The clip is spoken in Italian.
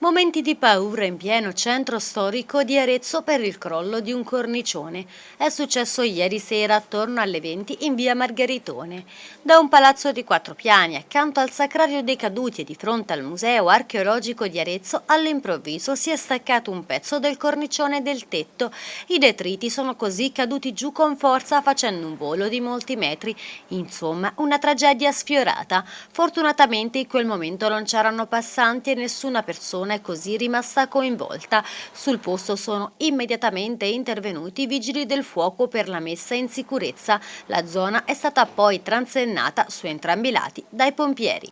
Momenti di paura in pieno centro storico di Arezzo per il crollo di un cornicione. È successo ieri sera attorno alle 20 in via Margheritone. Da un palazzo di quattro piani accanto al Sacrario dei Caduti e di fronte al Museo Archeologico di Arezzo all'improvviso si è staccato un pezzo del cornicione del tetto. I detriti sono così caduti giù con forza facendo un volo di molti metri. Insomma, una tragedia sfiorata. Fortunatamente in quel momento non c'erano passanti e nessuna persona persona è così rimasta coinvolta. Sul posto sono immediatamente intervenuti i vigili del fuoco per la messa in sicurezza. La zona è stata poi transennata su entrambi i lati dai pompieri.